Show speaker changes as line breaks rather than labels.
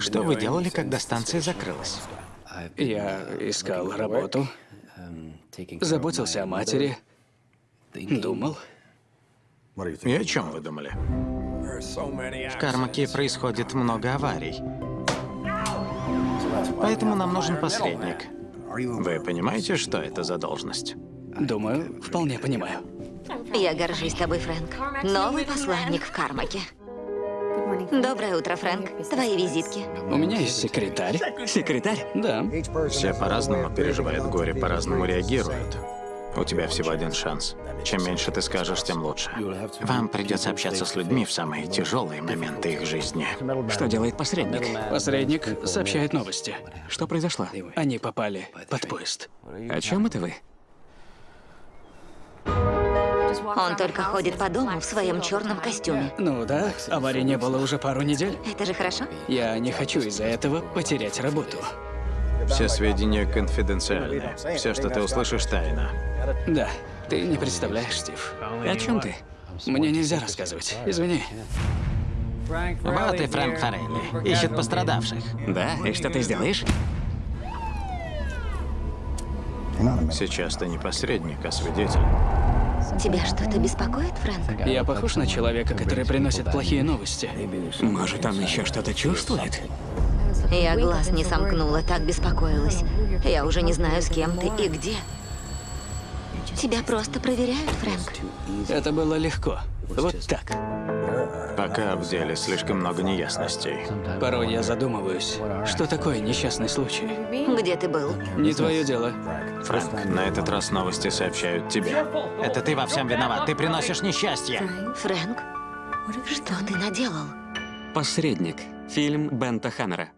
Что вы делали, когда станция закрылась?
Я искал работу, заботился о матери, думал.
И о чем вы думали? В Кармаке происходит много аварий. Поэтому нам нужен посредник. Вы понимаете, что это за должность?
Думаю, вполне понимаю.
Я горжусь тобой, Фрэнк. Новый посланник в Кармаке. Доброе утро, Фрэнк. Твои визитки.
У меня есть секретарь.
Секретарь?
Да.
Все по-разному переживают горе, по-разному реагируют. У тебя всего один шанс. Чем меньше ты скажешь, тем лучше. Вам придется общаться с людьми в самые тяжелые моменты их жизни.
Что делает посредник?
Посредник сообщает новости.
Что произошло?
Они попали под поезд.
О чем это вы?
Он только ходит по дому в своем черном костюме.
Ну да, аварии не было уже пару недель.
Это же хорошо?
Я не хочу из-за этого потерять работу.
Все сведения конфиденциальны. Все, что ты услышишь, тайна.
Да, ты не представляешь, Стив.
О чем ты?
Мне нельзя рассказывать. Извини.
Вот и Фрэнк Форелли. Ищет пострадавших.
Да, и что ты сделаешь?
Сейчас ты не посредник, а свидетель.
Тебя что-то беспокоит, Фрэнк?
Я похож на человека, который приносит плохие новости.
Может, он еще что-то чувствует?
Я глаз не сомкнула, так беспокоилась. Я уже не знаю, с кем ты и где. Тебя просто проверяют, Фрэнк.
Это было легко. Вот так.
Пока в деле слишком много неясностей.
Порой я задумываюсь, что такое несчастный случай.
Где ты был?
Не твое дело.
Фрэнк, на этот раз новости сообщают тебе. Это ты во всем виноват. Ты приносишь несчастье.
Фрэнк? Что ты наделал?
Посредник. Фильм Бента Хаммера.